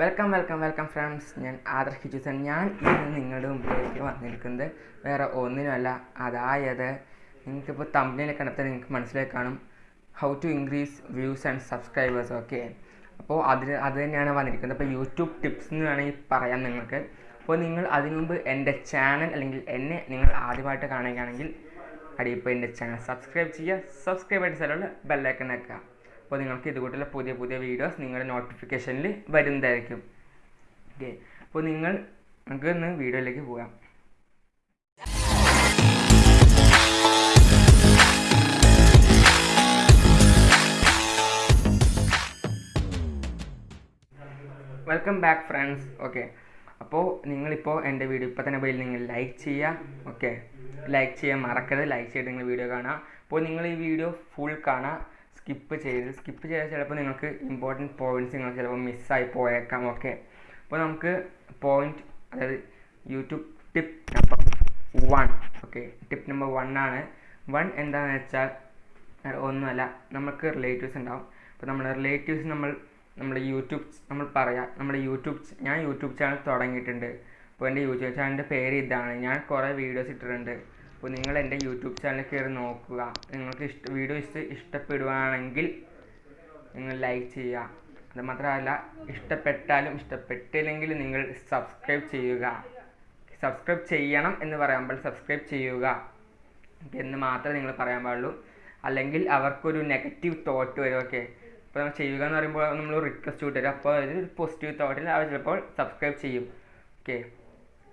Welcome welcome welcome friends ഞാൻ ആദർശ് ഹിജുസൻ ഞാൻ ഇന്ന് നിങ്ങളുടെ മുമ്പിലേക്ക് വന്നിരിക്കുന്നത് വേറെ ഒന്നിനുമല്ല. അതായത് നിങ്ങൾക്കിപ്പോൾ തമ്പിനെ കണ്ടെത്താൻ നിങ്ങൾക്ക് മനസ്സിലായി കാണും. How to increase views and subscribers okay അപ്പോൾ അതിന് അത് തന്നെയാണ് വന്നിരിക്കുന്നത്. അപ്പോൾ യൂട്യൂബ് ടിപ്സ് എന്ന് വേണമെങ്കിൽ പറയാം നിങ്ങൾക്ക്. അപ്പോൾ നിങ്ങൾ അതിനു മുമ്പ് എന്റെ ചാനൽ അല്ലെങ്കിൽ എന്നെ നിങ്ങൾ ആദ്യമായിട്ട് കാണുകയാണെങ്കിൽ അടിയിപ്പോൾ എന്റെ ചാനൽ സബ്സ്ക്രൈബ് ചെയ്യുക. സബ്സ്ക്രൈബ് ആയിട്ട് സ്ഥലമുള്ള ബെല്ലൈക്കൺ വെക്കുക അപ്പോൾ നിങ്ങൾക്ക് ഇതുകൂട്ടുള്ള പുതിയ പുതിയ വീഡിയോസ് നിങ്ങളുടെ നോട്ടിഫിക്കേഷനിൽ വരുന്നതായിരിക്കും. ഓക്കെ അപ്പോൾ നിങ്ങൾ നമുക്ക് ഇന്ന് വീഡിയോയിലേക്ക് പോകാം. വെൽക്കം ബാക്ക് ഫ്രണ്ട്സ് ഓക്കെ അപ്പോൾ നിങ്ങളിപ്പോൾ എന്റെ വീഡിയോ ഇപ്പോൾ തന്നെ പോയി നിങ്ങൾ ലൈക്ക് ചെയ്യുക. ഓക്കെ ലൈക്ക് ചെയ്യാൻ മറക്കരുത്. ലൈക്ക് ചെയ്ത് നിങ്ങൾ വീഡിയോ കാണുക. അപ്പോൾ നിങ്ങൾ ഈ വീഡിയോ ഫുൾ കാണുക. സ്കിപ്പ് ചെയ്ത് സ്കിപ്പ് ചെയ്താൽ ചിലപ്പോൾ നിങ്ങൾക്ക് ഇമ്പോർട്ടന്റ് പോയിന്റ്സ് നിങ്ങൾ ചിലപ്പോൾ മിസ്സായി പോയേക്കാം ഓക്കെ അപ്പോൾ നമുക്ക് പോയിന്റ് അതായത് YouTube tip number one okay tip number one ആണ്. വൺ എന്താണെന്ന് വെച്ചാൽ ഒന്നുമല്ല നമുക്ക് റിലേറ്റീവ്സ് ഉണ്ടാവും. അപ്പോൾ നമ്മുടെ റിലേറ്റീവ്സ് നമ്മൾ നമ്മുടെ യൂട്യൂബ് നമ്മൾ പറയാം നമ്മുടെ യൂട്യൂബ് ഞാൻ യൂട്യൂബ് ചാനൽ തുടങ്ങിയിട്ടുണ്ട്. അപ്പോൾ എന്റെ യൂട്യൂബ് ചാനലിന്റെ പേര് ഇതാണ്. ഞാൻ കുറേ വീഡിയോസ് ഇട്ടിട്ടുണ്ട്. അപ്പോൾ നിങ്ങൾ എന്റെ യൂട്യൂബ് ചാനൽ കയറി നോക്കുക. നിങ്ങൾക്ക് ഇഷ്ട വീഡിയോ ഇഷ്ട ഇഷ്ടപ്പെടുകയാണെങ്കിൽ നിങ്ങൾ ലൈക്ക് ചെയ്യുക. അത് മാത്രമല്ല ഇഷ്ടപ്പെട്ടാലും ഇഷ്ടപ്പെട്ടില്ലെങ്കിൽ നിങ്ങൾ സബ്സ്ക്രൈബ് ചെയ്യുക. സബ്സ്ക്രൈബ് ചെയ്യണം എന്ന് പറയുമ്പോൾ സബ്സ്ക്രൈബ് ചെയ്യുക. എന്ന് മാത്രമേ നിങ്ങൾ പറയാൻ പാടുള്ളൂ. അല്ലെങ്കിൽ അവർക്കൊരു നെഗറ്റീവ് തോട്ട് വരും ഓക്കെ അപ്പോൾ നമ്മൾ ചെയ്യുക എന്ന് പറയുമ്പോൾ നമ്മൾ റിക്വസ്റ്റ് വിട്ടരും അപ്പോൾ ഒരു പോസിറ്റീവ് തോട്ടിൽ അവർ ചിലപ്പോൾ സബ്സ്ക്രൈബ് ചെയ്യും ഓക്കെ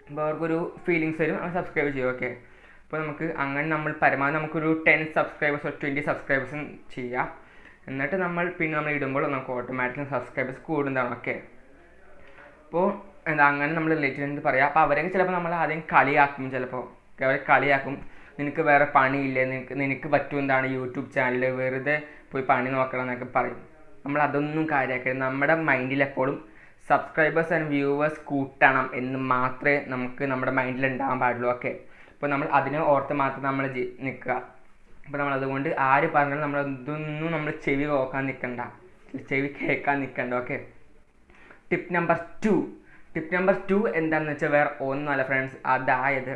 അപ്പോൾ അവർക്കൊരു ഫീലിങ്സ് വരും അവർ സബ്സ്ക്രൈബ് ചെയ്യും ഓക്കെ അപ്പോൾ നമുക്ക് അങ്ങനെ നമ്മൾ പരമാവധി നമുക്കൊരു ടെൻ സബ്സ്ക്രൈബേഴ്സ് ട്വന്റി സബ്സ്ക്രൈബേഴ്സും ചെയ്യാം. എന്നിട്ട് നമ്മൾ പിന്നെ നമ്മൾ ഇടുമ്പോൾ നമുക്ക് ഓട്ടോമാറ്റിക്കലി സബ്സ്ക്രൈബേഴ്സ് കൂടുന്നതാണ് ഓക്കെ അപ്പോൾ എന്താ അങ്ങനെ നമ്മൾ റിലേറ്റീവ് പറയാം. അപ്പോൾ അവരൊക്കെ ചിലപ്പോൾ നമ്മൾ ആദ്യം കളിയാക്കും ചിലപ്പോൾ അവരെ കളിയാക്കും. നിനക്ക് വേറെ പണിയില്ലേ? നിനക്ക് നിനക്ക് പറ്റും എന്താണ് യൂട്യൂബ് ചാനൽ വെറുതെ പോയി പണി നോക്കണം എന്നൊക്കെ പറയും. നമ്മൾ അതൊന്നും കാര്യമാക്കരുത് നമ്മുടെ മൈൻഡിൽ എപ്പോഴും സബ്സ്ക്രൈബേഴ്സ് ആൻഡ് വ്യൂവേഴ്സ് കൂട്ടണം എന്ന് മാത്രമേ നമുക്ക് നമ്മുടെ മൈൻഡിൽ ഉണ്ടാകാൻ പാടുള്ളൂ ഓക്കെ അപ്പോൾ നമ്മൾ അതിനെ ഓർത്ത് മാത്രം നമ്മൾ നിൽക്കുക അപ്പോൾ നമ്മൾ അതുകൊണ്ട് ആര് പറഞ്ഞാലും നമ്മൾ ഇതൊന്നും നമ്മൾ ചെവി നോക്കാൻ നിൽക്കണ്ട ചെവി കേൾക്കാൻ നിൽക്കണ്ട okay tip number two tip number two എന്താണെന്ന് വെച്ചാൽ വേറെ ഒന്നല്ല ഫ്രണ്ട്സ് അതായത്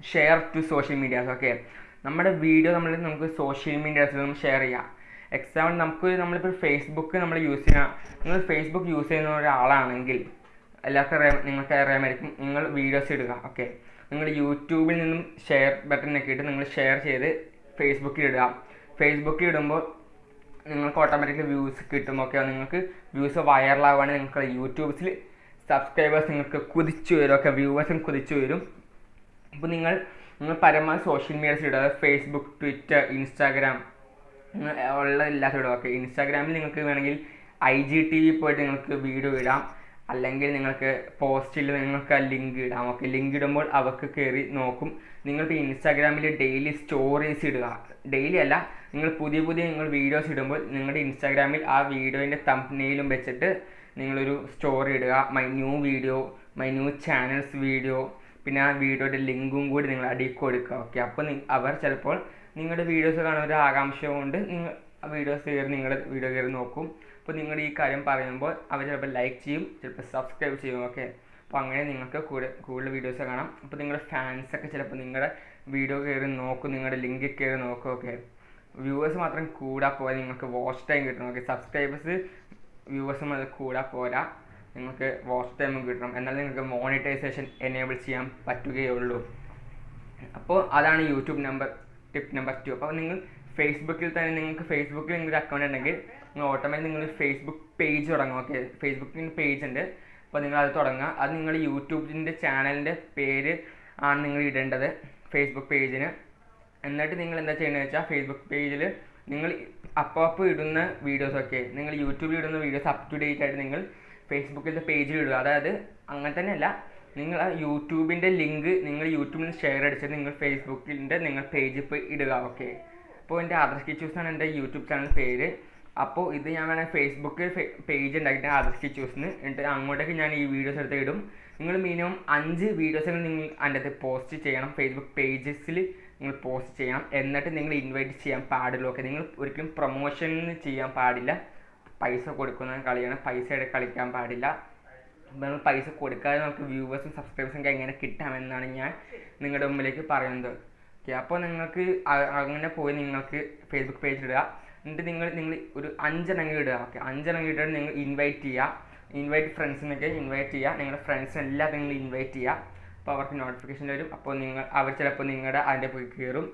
share to social medias okay നമ്മുടെ വീഡിയോ നമ്മൾ നമുക്ക് സോഷ്യൽ മീഡിയാസിലും ഷെയർ ചെയ്യാം. എക്സാമ്പിൾ നമുക്ക് നമ്മളിപ്പോൾ ഫേസ്ബുക്ക് നമ്മൾ യൂസ് ചെയ്യാം. നിങ്ങൾ ഫേസ്ബുക്ക് യൂസ് ചെയ്യുന്ന ഒരാളാണെങ്കിൽ എല്ലാവർക്കും നിങ്ങൾക്ക് അറിയാമായിരിക്കും നിങ്ങൾ വീഡിയോസ് ഇടുക ഓക്കെ നിങ്ങൾ യൂട്യൂബിൽ നിന്നും ഷെയർ ബട്ടൺ ഇട്ട് നിങ്ങൾ ഷെയർ ചെയ്ത് ഫേസ്ബുക്കിൽ ഇടുക. ഫേസ്ബുക്കിൽ ഇടുമ്പോൾ നിങ്ങൾക്ക് ഓട്ടോമാറ്റിക്കലി വ്യൂസ് കിട്ടും. ഓക്കെ നിങ്ങൾക്ക് വ്യൂസ് വൈറലാവുകയാണെങ്കിൽ നിങ്ങൾക്ക് യൂട്യൂബ്സിൽ സബ്സ്ക്രൈബേഴ്സ് നിങ്ങൾക്ക് കുതിച്ചു വരും. ഓക്കെ വ്യൂവേഴ്സും കുതിച്ചു വരും. അപ്പോൾ നിങ്ങൾ നിങ്ങൾ പരമാവധി സോഷ്യൽ മീഡിയസിൽ ഇടുക. ഫേസ്ബുക്ക് ട്വിറ്റർ ഇൻസ്റ്റാഗ്രാം ഉള്ള എല്ലാത്തിലും ഇടുക. ഓക്കെ ഇൻസ്റ്റാഗ്രാമിൽ നിങ്ങൾക്ക് വേണമെങ്കിൽ ഐ ജി ടി വി പോയിട്ട് നിങ്ങൾക്ക് വീഡിയോ ഇടാം. അല്ലെങ്കിൽ നിങ്ങൾക്ക് പോസ്റ്റിൽ നിങ്ങൾക്ക് ആ ലിങ്ക് ഇടാം. ഓക്കെ ലിങ്ക് ഇടുമ്പോൾ അവർക്ക് കയറി നോക്കും. നിങ്ങളിപ്പോൾ ഇൻസ്റ്റാഗ്രാമിൽ ഡെയിലി സ്റ്റോറീസ് ഇടുക. ഡെയിലി അല്ല നിങ്ങൾ പുതിയ പുതിയ നിങ്ങൾ വീഡിയോസ് ഇടുമ്പോൾ നിങ്ങളുടെ ഇൻസ്റ്റാഗ്രാമിൽ ആ വീഡിയോന്റെ തമ്പനെയിലും വെച്ചിട്ട് നിങ്ങളൊരു സ്റ്റോറി ഇടുക. My new video my new channels video പിന്നെ ആ വീഡിയോയുടെ ലിങ്കും കൂടി നിങ്ങൾ അടിയിൽ കൊടുക്കുക. ഓക്കെ അപ്പോൾ അവർ ചിലപ്പോൾ നിങ്ങളുടെ വീഡിയോസ് കാണാൻ ഒരു ആകാംക്ഷ കൊണ്ട് നിങ്ങൾ വീഡിയോസ് കയറി നിങ്ങളുടെ വീഡിയോ കയറി നോക്കും. അപ്പോൾ നിങ്ങൾ ഈ കാര്യം പറയുമ്പോൾ അവർ ചിലപ്പോൾ ലൈക്ക് ചെയ്യും ചിലപ്പോൾ സബ്സ്ക്രൈബ് ചെയ്യും ഓക്കെ അപ്പോൾ അങ്ങനെ നിങ്ങൾക്ക് കൂടുതൽ വീഡിയോസ് കാണാം. അപ്പോൾ നിങ്ങളുടെ ഫാൻസൊക്കെ ചിലപ്പോൾ നിങ്ങളുടെ വീഡിയോ കയറി നോക്കും നിങ്ങളുടെ ലിങ്കിൽ കയറി നോക്കും ഓക്കെ വ്യൂവേഴ്സ് മാത്രം കൂടാ പോരാ നിങ്ങൾക്ക് വാച്ച് ടൈം കിട്ടണം ഓക്കെ സബ്സ്ക്രൈബേഴ്സ് വ്യൂവേഴ്സും അത് കൂടാ പോരാ നിങ്ങൾക്ക് വാച്ച് ടൈമും കിട്ടണം. എന്നാൽ നിങ്ങൾക്ക് മോണിറ്റൈസേഷൻ എനേബിൾ ചെയ്യാൻ പറ്റുകയുള്ളൂ. അപ്പോൾ അതാണ് YouTube number tip number two അപ്പോൾ നിങ്ങൾ ഫേസ്ബുക്കിൽ തന്നെ നിങ്ങൾക്ക് ഫേസ്ബുക്കിൽ നിങ്ങളുടെ അക്കൗണ്ട് ഉണ്ടെങ്കിൽ നിങ്ങൾ ഓട്ടോമാറ്റിക് നിങ്ങൾ ഫേസ്ബുക്ക് പേജ് തുടങ്ങും. ഓക്കെ ഫേസ്ബുക്കിന് പേജ് ഉണ്ട്. അപ്പോൾ നിങ്ങൾ അത് തുടങ്ങുക. അത് നിങ്ങൾ യൂട്യൂബിന്റെ ചാനലിന്റെ പേര് ആണ് നിങ്ങൾ ഇടേണ്ടത്. ഫേസ്ബുക്ക് പേജിന് എന്നിട്ട് നിങ്ങൾ എന്താ ചെയ്യുന്നത് വെച്ചാൽ ഫേസ്ബുക്ക് പേജിൽ നിങ്ങൾ അപ്പോൾ അപ്പോൾ ഇടുന്ന വീഡിയോസ് ഒക്കെ നിങ്ങൾ യൂട്യൂബിൽ ഇടുന്ന വീഡിയോസ് അപ് ടു ഡേറ്റ് ആയിട്ട് നിങ്ങൾ ഫേസ്ബുക്കിലത്തെ പേജിൽ ഇടുക. അതായത് അങ്ങനെ തന്നെയല്ല നിങ്ങൾ ആ യൂട്യൂബിന്റെ ലിങ്ക് നിങ്ങൾ യൂട്യൂബിൽ ഷെയർ അടിച്ചിട്ട് നിങ്ങൾ ഫേസ്ബുക്കിന്റെ നിങ്ങൾ പേജിൽ പോയി ഇടുക ഓക്കെ അപ്പോൾ എന്റെ ആദർശ് കിച്ചൂസ് ആണ് എന്റെ യൂട്യൂബ് ചാനൽ പേര്. അപ്പോൾ ഇത് ഞാൻ വേണമെങ്കിൽ ഫേസ്ബുക്ക് പേജ് ഉണ്ടാക്കിയിട്ട് ആദർശ് കിച്ചൂസിന് എന്നിട്ട് അങ്ങോട്ടേക്ക് ഞാൻ ഈ വീഡിയോസ് എടുത്ത് ഇടും. നിങ്ങൾ മിനിമം അഞ്ച് വീഡിയോസുകൾ നിങ്ങൾ അതിന്റെ അകത്ത് പോസ്റ്റ് ചെയ്യണം. ഫേസ്ബുക്ക് പേജസിൽ നിങ്ങൾ പോസ്റ്റ് ചെയ്യണം. എന്നിട്ട് നിങ്ങൾ ഇൻവൈറ്റ് ചെയ്യാൻ പാടുള്ളൂ ഓക്കെ നിങ്ങൾ ഒരിക്കലും പ്രൊമോഷൻ ചെയ്യാൻ പാടില്ല. പൈസ കൊടുക്കുന്ന കളിയാണ്. പൈസയുടെ കളിക്കാൻ പാടില്ല. നമ്മൾ പൈസ കൊടുക്കാതെ നമുക്ക് വ്യൂവേഴ്സും സബ്സ്ക്രൈബേഴ്സും ഒക്കെ എങ്ങനെ കിട്ടാമെന്നാണ് ഞാൻ നിങ്ങളുടെ മുമ്പിലേക്ക് പറയുന്നത്. ഓക്കെ അപ്പോൾ നിങ്ങൾക്ക് അങ്ങനെ പോയി നിങ്ങൾക്ക് ഫേസ്ബുക്ക് പേജ് ഇടുക. എന്നിട്ട് നിങ്ങൾ നിങ്ങൾ ഒരു അഞ്ചെണ്ണം ഇടുക. ഓക്കെ അഞ്ചെണ്ണം ഇട്ടിട്ട് നിങ്ങൾ ഇൻവൈറ്റ് ചെയ്യുക. ഇൻവൈറ്റ് ഫ്രണ്ട്സിനൊക്കെ ഇൻവൈറ്റ് ചെയ്യുക. നിങ്ങളുടെ ഫ്രണ്ട്സിനെല്ലാം നിങ്ങൾ ഇൻവൈറ്റ് ചെയ്യുക. അപ്പോൾ അവർക്ക് നോട്ടിഫിക്കേഷൻ വരും. അപ്പോൾ നിങ്ങൾ അവർ ചിലപ്പോൾ നിങ്ങളുടെ അതിന്റെ പോയി കയറും.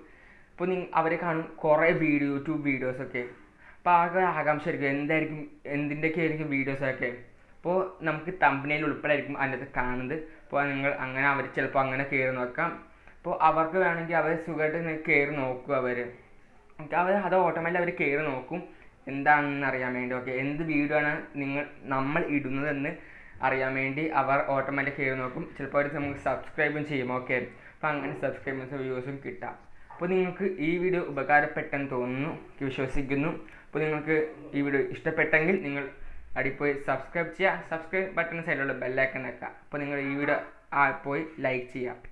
അപ്പോൾ നിങ്ങൾ അവരെ കാണും കുറേ വീഡിയോ യൂട്യൂബ് വീഡിയോസൊക്കെ അപ്പോൾ ആകെ ആകാംക്ഷ ആയിരിക്കും. എന്തായിരിക്കും എന്തിന്റെയൊക്കെ ആയിരിക്കും വീഡിയോസൊക്കെ അപ്പോൾ നമുക്ക് തമ്പനയിൽ ഉൾപ്പെടായിരിക്കും അതിനകത്ത് കാണുന്നത്. അപ്പോൾ നിങ്ങൾ അങ്ങനെ അവർ ചിലപ്പോൾ അങ്ങനെ കയറി നോക്കാം. അപ്പോൾ അവർക്ക് വേണമെങ്കിൽ അവർ സുഖമായിട്ട് കയറി നോക്കും അവർ അവർ അത് ഓട്ടോമാറ്റിക് അവർ കയറി നോക്കും. എന്താണെന്ന് അറിയാൻ വേണ്ടി ഓക്കെ എന്ത് വീഡിയോ ആണ് നിങ്ങൾ നമ്മൾ ഇടുന്നതെന്ന് അറിയാൻ വേണ്ടി അവർ ഓട്ടോമാറ്റിക് കയറി നോക്കും. ചിലപ്പോൾ അവർ നമുക്ക് സബ്സ്ക്രൈബും ചെയ്യും ഓക്കെ. അപ്പോൾ അങ്ങനെ സബ്സ്ക്രൈബേഴ്സും വ്യൂസും കിട്ടാം. അപ്പോൾ നിങ്ങൾക്ക് ഈ വീഡിയോ ഉപകാരപ്പെട്ടെന്ന് തോന്നുന്നു വിശ്വസിക്കുന്നു. അപ്പോൾ നിങ്ങൾക്ക് ഈ വീഡിയോ ഇഷ്ടപ്പെട്ടെങ്കിൽ നിങ്ങൾ അടിപ്പോയി സബ്സ്ക്രൈബ് ചെയ്യുക. സബ്സ്ക്രൈബ് ബട്ടൺ സൈഡിലുള്ള ബെല്ലൈക്കൺ വെക്കുക അപ്പോൾ നിങ്ങൾ ഈ വീഡിയോ ആ പോയി ലൈക്ക് ചെയ്യുക.